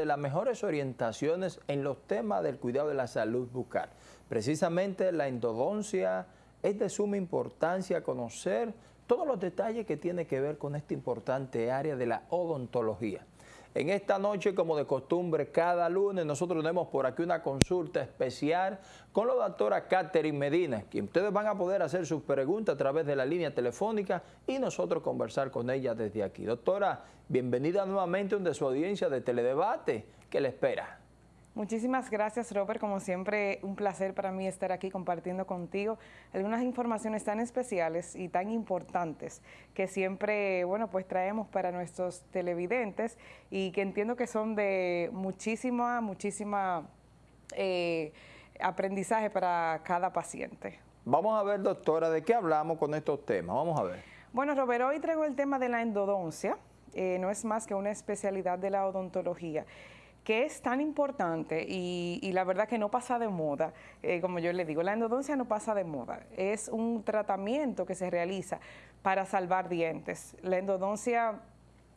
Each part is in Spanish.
de las mejores orientaciones en los temas del cuidado de la salud bucal. Precisamente la endodoncia es de suma importancia conocer todos los detalles que tiene que ver con esta importante área de la odontología. En esta noche, como de costumbre, cada lunes nosotros tenemos por aquí una consulta especial con la doctora Catherine Medina, quien ustedes van a poder hacer sus preguntas a través de la línea telefónica y nosotros conversar con ella desde aquí. Doctora, bienvenida nuevamente a su audiencia de Teledebate. ¿Qué le espera? Muchísimas gracias, Robert. Como siempre, un placer para mí estar aquí compartiendo contigo algunas informaciones tan especiales y tan importantes que siempre, bueno, pues traemos para nuestros televidentes y que entiendo que son de muchísima, muchísima eh, aprendizaje para cada paciente. Vamos a ver, doctora, ¿de qué hablamos con estos temas? Vamos a ver. Bueno, Robert, hoy traigo el tema de la endodoncia. Eh, no es más que una especialidad de la odontología que es tan importante y, la verdad que no pasa de moda, eh, como yo le digo, la endodoncia no pasa de moda, es un tratamiento que se realiza para salvar dientes. La endodoncia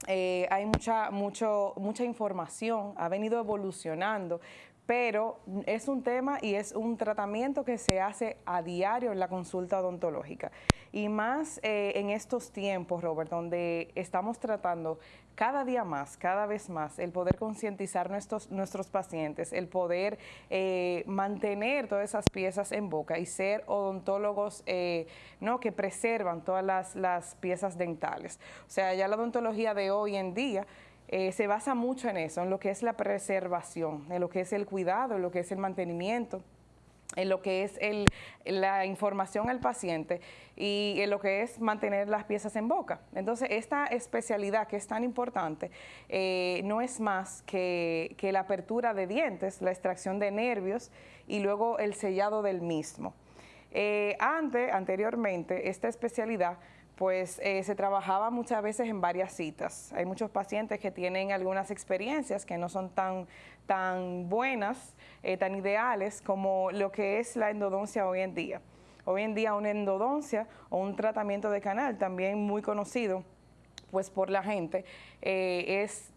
eh, hay mucha, mucho, mucha información, ha venido evolucionando, pero es un tema y es un tratamiento que se hace a diario en la consulta odontológica. Y más eh, en estos tiempos, Robert, donde estamos tratando cada día más, cada vez más, el poder concientizar nuestros, nuestros pacientes, el poder eh, mantener todas esas piezas en boca y ser odontólogos eh, ¿no? que preservan todas las, las piezas dentales. O sea, ya la odontología de hoy en día eh, se basa mucho en eso, en lo que es la preservación, en lo que es el cuidado, en lo que es el mantenimiento en lo que es la información al paciente y en lo que es mantener las piezas en boca. Entonces, esta especialidad que es tan importante eh, no es más que, la apertura de dientes, la extracción de nervios y luego el sellado del mismo. Eh, antes, anteriormente, esta especialidad pues eh, se trabajaba muchas veces en varias citas. Hay muchos pacientes que tienen algunas experiencias que no son tan, tan buenas, eh, tan ideales como lo que es la endodoncia hoy en día. Hoy en día una endodoncia o un tratamiento de canal, también muy conocido pues por la gente, eh, es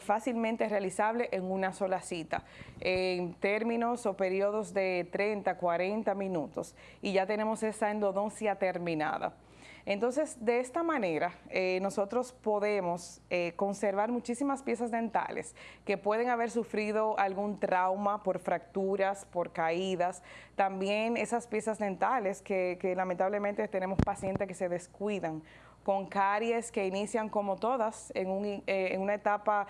fácilmente realizable en una sola cita, en términos o periodos de 30, 40 minutos, y ya tenemos esa endodoncia terminada. Entonces, de esta manera, eh, nosotros podemos eh, conservar muchísimas piezas dentales que pueden haber sufrido algún trauma por fracturas, por caídas. También esas piezas dentales que, lamentablemente tenemos pacientes que se descuidan con caries que inician como todas en, eh, una etapa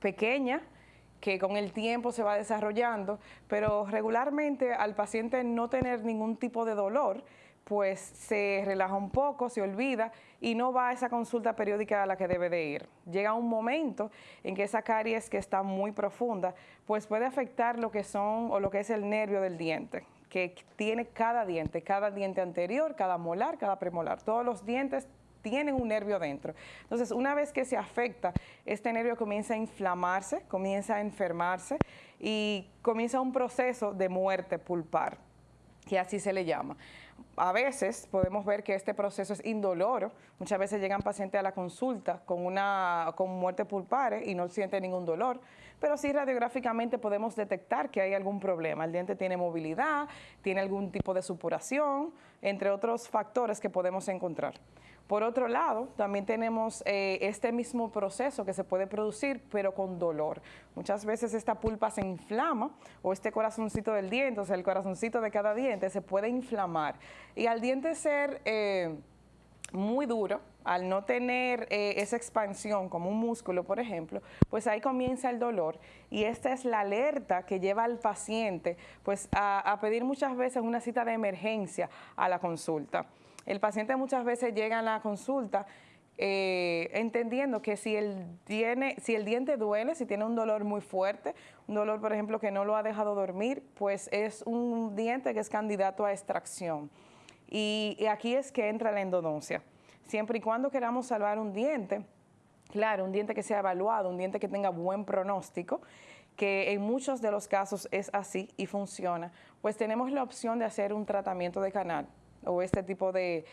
pequeña, que con el tiempo se va desarrollando, pero regularmente al paciente no tener ningún tipo de dolor, pues se relaja un poco, se olvida y no va a esa consulta periódica a la que debe de ir. Llega un momento en que esa caries que está muy profunda, pues puede afectar lo que son o lo que es el nervio del diente, que tiene cada diente, cada diente anterior, cada molar, cada premolar. Todos los dientes tienen un nervio dentro. Entonces, una vez que se afecta, este nervio comienza a inflamarse, comienza a enfermarse y comienza un proceso de muerte pulpar, que así se le llama a veces podemos ver que este proceso es indoloro. Muchas veces llegan pacientes a la consulta con una con muerte pulpare y no sienten ningún dolor, pero sí radiográficamente podemos detectar que hay algún problema. El diente tiene movilidad, tiene algún tipo de supuración, entre otros factores que podemos encontrar. Por otro lado, también tenemos eh, este mismo proceso que se puede producir, pero con dolor. Muchas veces esta pulpa se inflama o este corazoncito del diente, o sea, el corazoncito de cada diente se puede inflamar. Y al diente ser eh, muy duro, al no tener eh, esa expansión como un músculo, por ejemplo, pues ahí comienza el dolor y esta es la alerta que lleva al paciente pues a pedir muchas veces una cita de emergencia a la consulta. El paciente muchas veces llega a la consulta eh, entendiendo que si el, diente duele, si tiene un dolor muy fuerte, un dolor, por ejemplo, que no lo ha dejado dormir, pues es un diente que es candidato a extracción. Y aquí es que entra la endodoncia. Siempre y cuando queramos salvar un diente, claro, un diente que sea evaluado, un diente que tenga buen pronóstico, que en muchos de los casos es así y funciona, pues tenemos la opción de hacer un tratamiento de canal o este tipo de,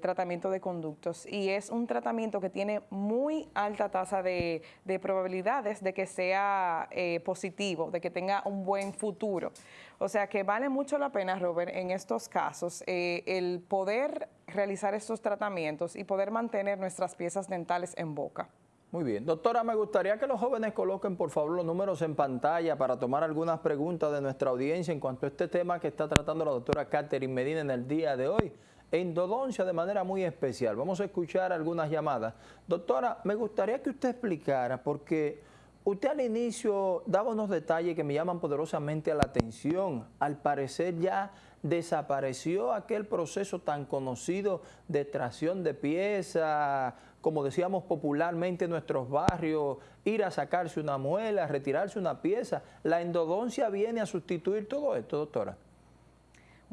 tratamiento de conductos y es un tratamiento que tiene muy alta tasa de, probabilidades de que sea eh, positivo, de que tenga un buen futuro. O sea que vale mucho la pena, Robert, en estos casos, eh, el poder realizar estos tratamientos y poder mantener nuestras piezas dentales en boca. Muy bien. Doctora, me gustaría que los jóvenes coloquen por favor los números en pantalla para tomar algunas preguntas de nuestra audiencia en cuanto a este tema que está tratando la doctora Catherine Medina en el día de hoy. Endodoncia de manera muy especial. Vamos a escuchar algunas llamadas. Doctora, me gustaría que usted explicara, porque usted al inicio daba unos detalles que me llaman poderosamente la atención. Al parecer ya desapareció aquel proceso tan conocido de extracción de piezas, como decíamos popularmente en nuestros barrios, ir a sacarse una muela, retirarse una pieza. La endodoncia viene a sustituir todo esto, doctora.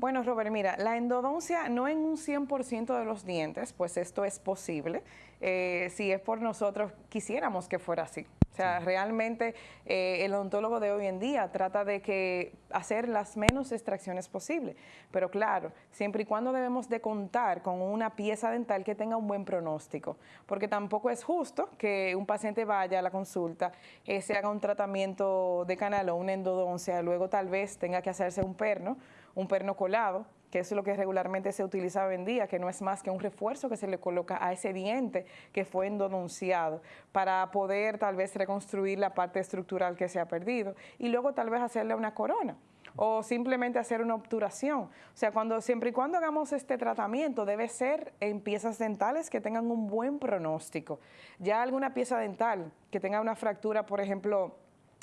Bueno, Robert, mira, la endodoncia no en un 100% de los dientes, pues esto es posible. Eh, si es por nosotros, quisiéramos que fuera así. O sea, realmente eh, el odontólogo de hoy en día trata de que hacer las menos extracciones posible. Pero claro, siempre y cuando debemos de contar con una pieza dental que tenga un buen pronóstico. Porque tampoco es justo que un paciente vaya a la consulta, eh, se haga un tratamiento de canal o una endodoncia, luego tal vez tenga que hacerse un perno, un perno colado, que es lo que regularmente se utiliza hoy en día, que no es más que un refuerzo que se le coloca a ese diente que fue endodonciado para poder tal vez reconstruir la parte estructural que se ha perdido y luego tal vez hacerle una corona o simplemente hacer una obturación. O sea, cuando, siempre y cuando hagamos este tratamiento debe ser en piezas dentales que tengan un buen pronóstico. Ya alguna pieza dental que tenga una fractura, por ejemplo,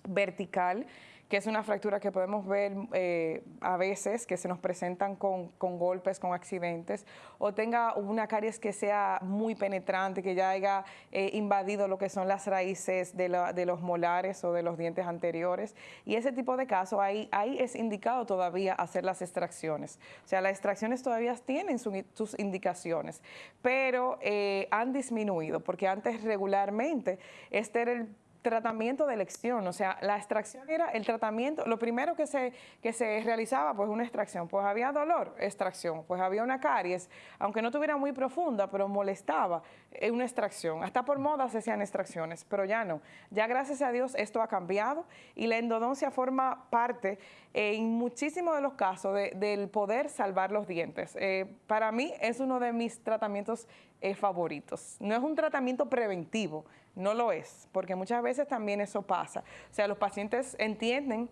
vertical, que es una fractura que podemos ver eh, a veces, que se nos presentan con, golpes, con accidentes, o tenga una caries que sea muy penetrante, que ya haya eh, invadido lo que son las raíces de, los molares o de los dientes anteriores. Y ese tipo de casos, ahí, ahí es indicado todavía hacer las extracciones. O sea, las extracciones todavía tienen sus indicaciones, pero eh, han disminuido, porque antes regularmente este era el tratamiento de elección, o sea, la extracción era el tratamiento, lo primero que se, que se realizaba, pues una extracción, pues había dolor, extracción, pues había una caries, aunque no tuviera muy profunda, pero molestaba, eh, una extracción, hasta por moda se hacían extracciones, pero ya no, ya gracias a Dios esto ha cambiado y la endodoncia forma parte eh, en muchísimos de los casos del poder salvar los dientes. Eh, para mí es uno de mis tratamientos favoritos, no es un tratamiento preventivo, no lo es, porque muchas veces también eso pasa. O sea, los pacientes entienden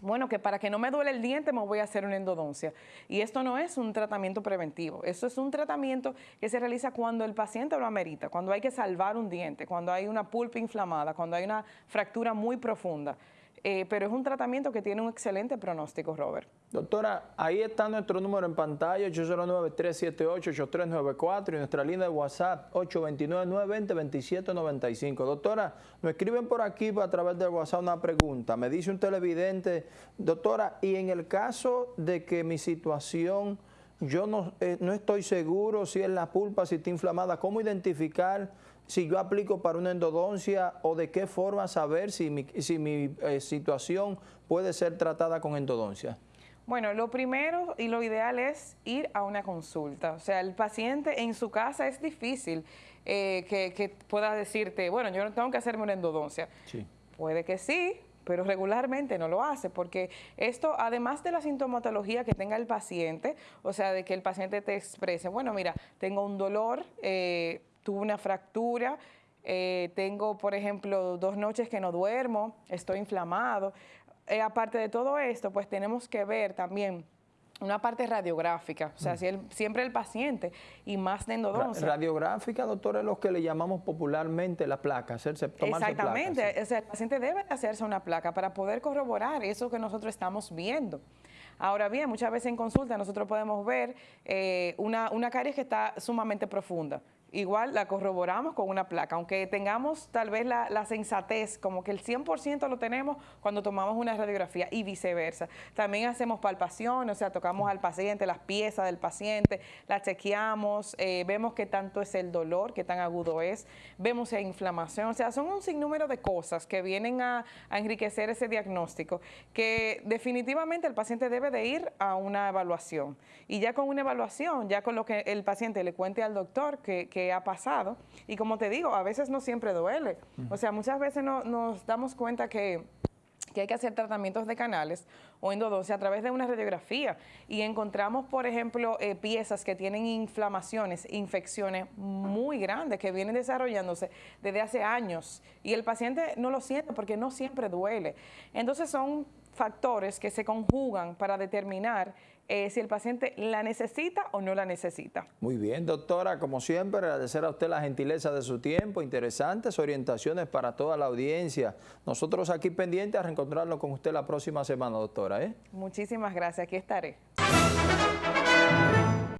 bueno, que para que no me duele el diente me voy a hacer una endodoncia. Y esto no es un tratamiento preventivo, esto es un tratamiento que se realiza cuando el paciente lo amerita, cuando hay que salvar un diente, cuando hay una pulpa inflamada, cuando hay una fractura muy profunda. Eh, pero es un tratamiento que tiene un excelente pronóstico, Robert. Doctora, ahí está nuestro número en pantalla, 809-378-8394 y nuestra línea de WhatsApp, 829-920-2795. Doctora, nos escriben por aquí a través del WhatsApp una pregunta. Me dice un televidente, doctora, y en el caso de que mi situación, yo no, eh, no estoy seguro si es la pulpa, si está inflamada, ¿cómo identificar si yo aplico para una endodoncia o de qué forma saber si mi, si mi eh, situación puede ser tratada con endodoncia? Bueno, lo primero y lo ideal es ir a una consulta. O sea, el paciente en su casa es difícil eh, que, pueda decirte, bueno, yo no tengo que hacerme una endodoncia. Sí. Puede que sí, pero regularmente no lo hace, porque esto, además de la sintomatología que tenga el paciente, o sea, de que el paciente te exprese, bueno, mira, tengo un dolor, eh, tuve una fractura, eh, tengo, por ejemplo, dos noches que no duermo, estoy inflamado. Eh, aparte de todo esto, pues tenemos que ver también una parte radiográfica, o sea, mm. siempre el paciente y más de endodoncia. Radiográfica, doctor, es lo que le llamamos popularmente la placa, hacerse, tomarse Exactamente, o sea, el paciente debe hacerse una placa para poder corroborar eso que nosotros estamos viendo. Ahora bien, muchas veces en consulta nosotros podemos ver eh, una, una caries que está sumamente profunda, igual la corroboramos con una placa, aunque tengamos tal vez la, sensatez, como que el 100% lo tenemos cuando tomamos una radiografía y viceversa. También hacemos palpación, o sea, tocamos al paciente, las piezas del paciente, la chequeamos, eh, vemos qué tanto es el dolor, qué tan agudo es, vemos si hay inflamación, o sea, son un sinnúmero de cosas que vienen a, a enriquecer ese diagnóstico, que definitivamente el paciente debe de ir a una evaluación. Y ya con una evaluación, ya con lo que el paciente le cuente al doctor que ha pasado. Y como te digo, a veces no siempre duele. O sea, muchas veces no, nos damos cuenta que que hay que hacer tratamientos de canales o endodoncia a través de una radiografía y encontramos, por ejemplo, eh, piezas que tienen inflamaciones, infecciones muy grandes que vienen desarrollándose desde hace años y el paciente no lo siente porque no siempre duele. Entonces son factores que se conjugan para determinar eh, si el paciente la necesita o no la necesita. Muy bien, doctora, como siempre, agradecer a usted la gentileza de su tiempo, interesantes orientaciones para toda la audiencia. Nosotros aquí pendientes a reencontrarnos con usted la próxima semana, doctora. ¿eh? Muchísimas gracias, aquí estaré.